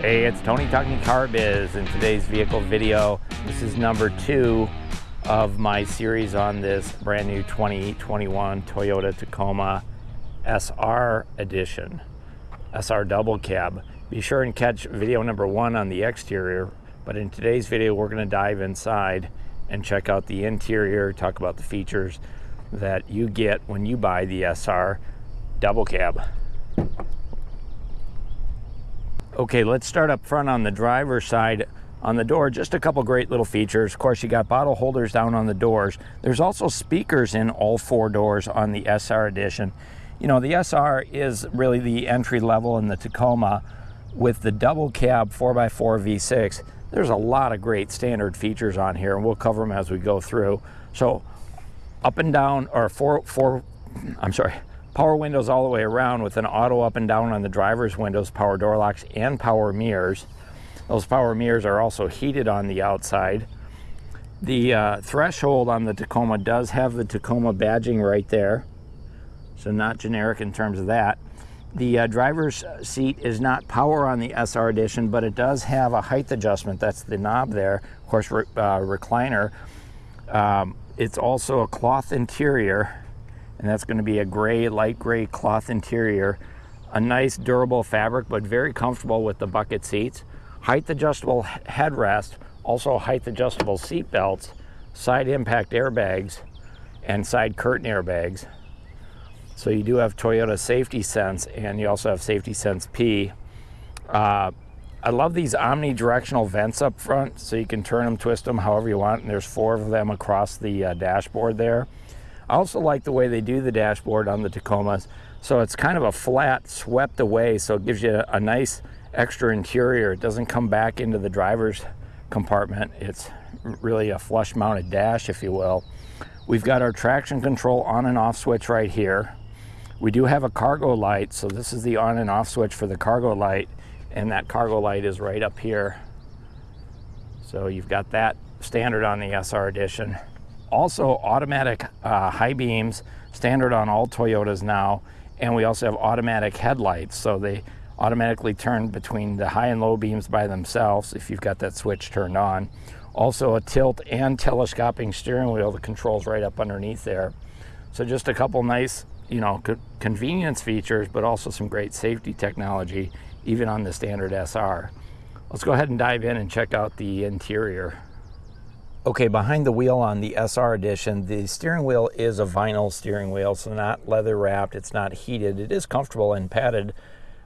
Hey, it's Tony talking car biz in today's vehicle video. This is number two of my series on this brand new 2021 Toyota Tacoma SR edition, SR double cab. Be sure and catch video number one on the exterior, but in today's video we're going to dive inside and check out the interior, talk about the features that you get when you buy the SR double cab. Okay, let's start up front on the driver's side. On the door, just a couple great little features. Of course, you got bottle holders down on the doors. There's also speakers in all four doors on the SR edition. You know, the SR is really the entry level in the Tacoma with the double cab 4x4 V6. There's a lot of great standard features on here, and we'll cover them as we go through. So up and down, or four, four I'm sorry, power windows all the way around with an auto up and down on the driver's windows, power door locks, and power mirrors. Those power mirrors are also heated on the outside. The uh, threshold on the Tacoma does have the Tacoma badging right there, so not generic in terms of that. The uh, driver's seat is not power on the SR edition, but it does have a height adjustment. That's the knob there, of course, re uh, recliner. Um, it's also a cloth interior and that's going to be a gray, light gray cloth interior. A nice durable fabric, but very comfortable with the bucket seats. Height adjustable headrest, also height adjustable seat belts, side impact airbags, and side curtain airbags. So you do have Toyota Safety Sense, and you also have Safety Sense P. Uh, I love these omnidirectional vents up front, so you can turn them, twist them however you want, and there's four of them across the uh, dashboard there. I also like the way they do the dashboard on the Tacomas. So it's kind of a flat, swept away, so it gives you a nice extra interior. It doesn't come back into the driver's compartment. It's really a flush mounted dash, if you will. We've got our traction control on and off switch right here. We do have a cargo light, so this is the on and off switch for the cargo light, and that cargo light is right up here. So you've got that standard on the SR edition. Also automatic uh, high beams, standard on all Toyotas now. And we also have automatic headlights. So they automatically turn between the high and low beams by themselves if you've got that switch turned on. Also a tilt and telescoping steering wheel, the controls right up underneath there. So just a couple nice, you know, co convenience features, but also some great safety technology, even on the standard SR. Let's go ahead and dive in and check out the interior. Okay, behind the wheel on the SR edition, the steering wheel is a vinyl steering wheel, so not leather wrapped, it's not heated. It is comfortable and padded.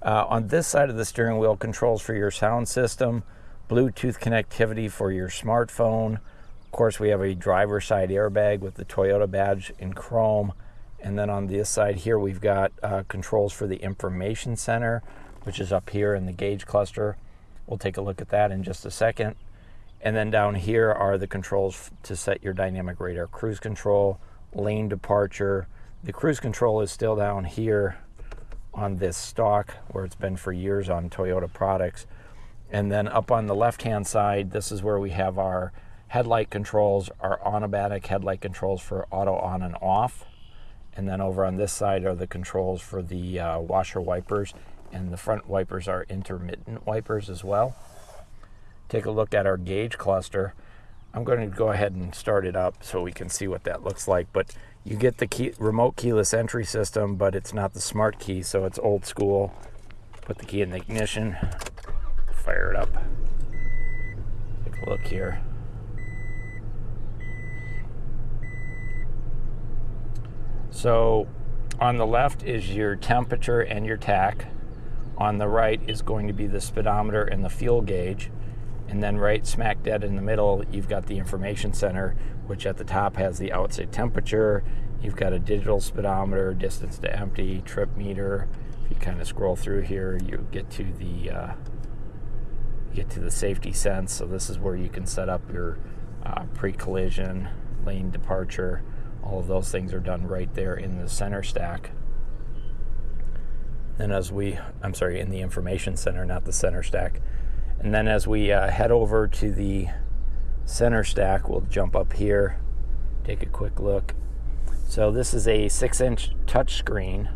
Uh, on this side of the steering wheel, controls for your sound system, Bluetooth connectivity for your smartphone. Of course, we have a driver side airbag with the Toyota badge in chrome. And then on this side here, we've got uh, controls for the information center, which is up here in the gauge cluster. We'll take a look at that in just a second. And then down here are the controls to set your dynamic radar cruise control, lane departure. The cruise control is still down here on this stock where it's been for years on Toyota products. And then up on the left-hand side, this is where we have our headlight controls, our automatic headlight controls for auto on and off. And then over on this side are the controls for the uh, washer wipers and the front wipers are intermittent wipers as well take a look at our gauge cluster. I'm going to go ahead and start it up so we can see what that looks like. But you get the key, remote keyless entry system, but it's not the smart key, so it's old school. Put the key in the ignition, fire it up. Take a look here. So on the left is your temperature and your tach. On the right is going to be the speedometer and the fuel gauge. And then right smack dead in the middle, you've got the information center, which at the top has the outside temperature. You've got a digital speedometer, distance to empty, trip meter. If you kind of scroll through here, you get to the uh, get to the safety sense. So this is where you can set up your uh, pre-collision, lane departure. All of those things are done right there in the center stack. Then as we, I'm sorry, in the information center, not the center stack. And then as we uh, head over to the center stack, we'll jump up here, take a quick look. So this is a six inch touchscreen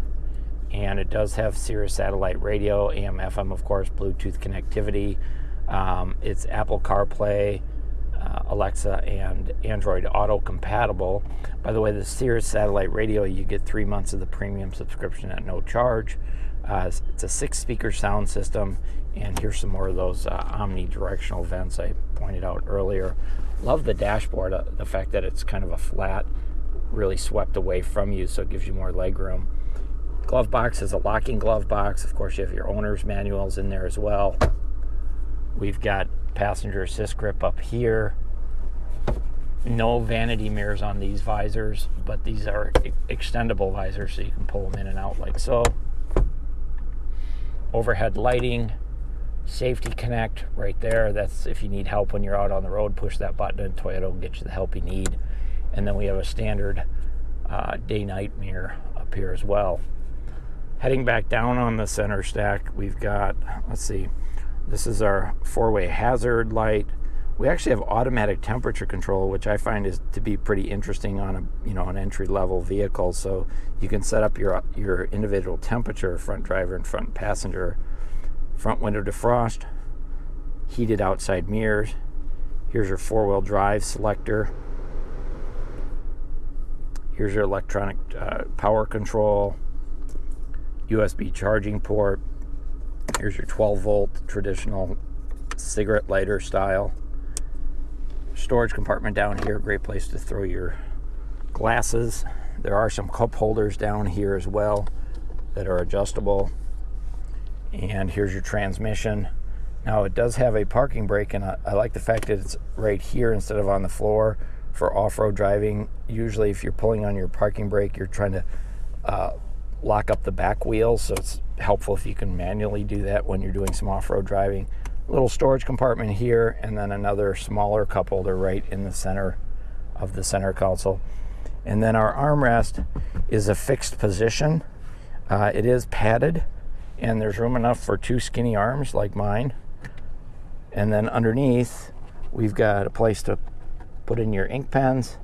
and it does have Sirius satellite radio, AM, FM, of course, Bluetooth connectivity. Um, it's Apple CarPlay, uh, Alexa, and Android Auto compatible. By the way, the Sirius satellite radio, you get three months of the premium subscription at no charge. Uh, it's a six speaker sound system, and here's some more of those uh, omnidirectional vents I pointed out earlier. Love the dashboard, uh, the fact that it's kind of a flat, really swept away from you, so it gives you more leg room. Glove box is a locking glove box. Of course, you have your owner's manuals in there as well. We've got passenger assist grip up here. No vanity mirrors on these visors, but these are extendable visors so you can pull them in and out like so. Overhead lighting, safety connect right there. That's if you need help when you're out on the road, push that button and Toyota will get you the help you need. And then we have a standard uh, day-night mirror up here as well. Heading back down on the center stack, we've got, let's see, this is our four-way hazard light. We actually have automatic temperature control, which I find is to be pretty interesting on a you know an entry-level vehicle. So you can set up your your individual temperature, front driver and front passenger, front window defrost, heated outside mirrors. Here's your four-wheel drive selector. Here's your electronic uh, power control. USB charging port. Here's your 12 volt traditional cigarette lighter style. Storage compartment down here, great place to throw your glasses. There are some cup holders down here as well that are adjustable. And here's your transmission. Now it does have a parking brake and I, I like the fact that it's right here instead of on the floor for off-road driving. Usually if you're pulling on your parking brake, you're trying to uh, lock up the back wheels, so it's helpful if you can manually do that when you're doing some off-road driving. Little storage compartment here, and then another smaller cup holder right in the center of the center console. And then our armrest is a fixed position. Uh, it is padded, and there's room enough for two skinny arms like mine. And then underneath, we've got a place to put in your ink pens.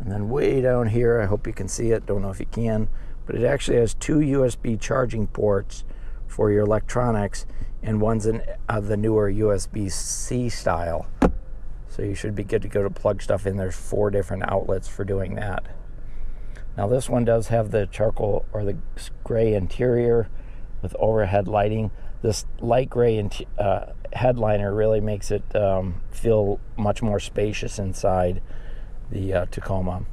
And then way down here, I hope you can see it, don't know if you can, but it actually has two USB charging ports for your electronics and one's in uh, the newer USB-C style. So you should be good to go to plug stuff in. There's four different outlets for doing that. Now this one does have the charcoal or the gray interior with overhead lighting. This light gray uh, headliner really makes it um, feel much more spacious inside the uh, Tacoma.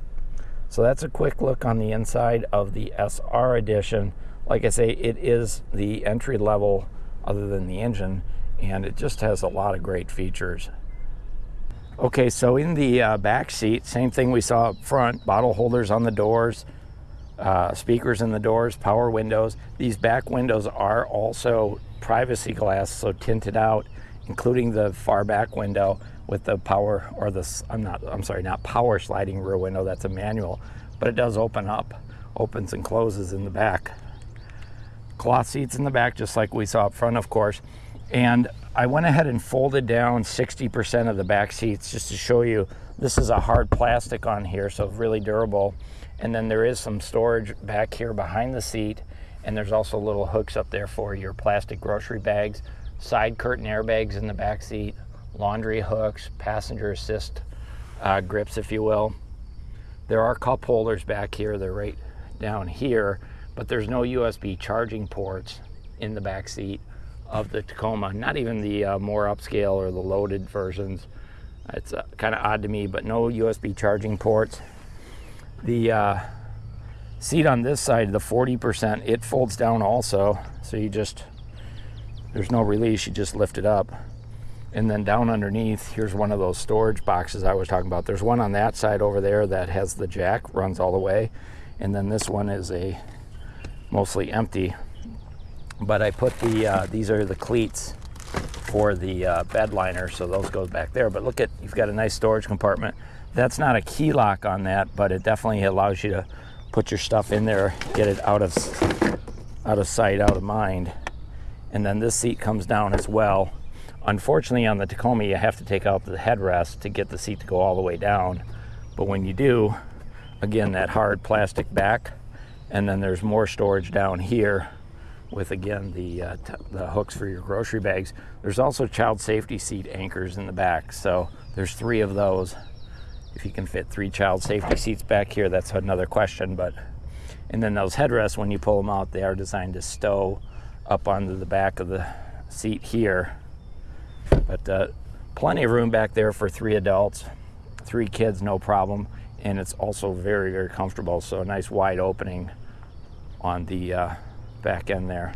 So that's a quick look on the inside of the SR edition. Like I say, it is the entry level other than the engine, and it just has a lot of great features. Okay, so in the uh, back seat, same thing we saw up front, bottle holders on the doors, uh, speakers in the doors, power windows. These back windows are also privacy glass, so tinted out, including the far back window with the power or the I'm not I'm sorry not power sliding rear window that's a manual but it does open up opens and closes in the back cloth seats in the back just like we saw up front of course and I went ahead and folded down 60% of the back seats just to show you this is a hard plastic on here so really durable and then there is some storage back here behind the seat and there's also little hooks up there for your plastic grocery bags side curtain airbags in the back seat laundry hooks, passenger assist uh, grips, if you will. There are cup holders back here. They're right down here, but there's no USB charging ports in the back seat of the Tacoma. Not even the uh, more upscale or the loaded versions. It's uh, kind of odd to me, but no USB charging ports. The uh, seat on this side, the 40%, it folds down also. So you just, there's no release, you just lift it up. And then down underneath, here's one of those storage boxes I was talking about. There's one on that side over there that has the jack, runs all the way. And then this one is a mostly empty. But I put the, uh, these are the cleats for the uh, bed liner, so those go back there. But look at, you've got a nice storage compartment. That's not a key lock on that, but it definitely allows you to put your stuff in there, get it out of, out of sight, out of mind. And then this seat comes down as well Unfortunately, on the Tacoma, you have to take out the headrest to get the seat to go all the way down. But when you do, again, that hard plastic back, and then there's more storage down here with again the uh, the hooks for your grocery bags. There's also child safety seat anchors in the back, so there's three of those. If you can fit three child safety seats back here, that's another question. But and then those headrests, when you pull them out, they are designed to stow up onto the back of the seat here. But uh, plenty of room back there for three adults, three kids, no problem. And it's also very, very comfortable. So a nice wide opening on the uh, back end there.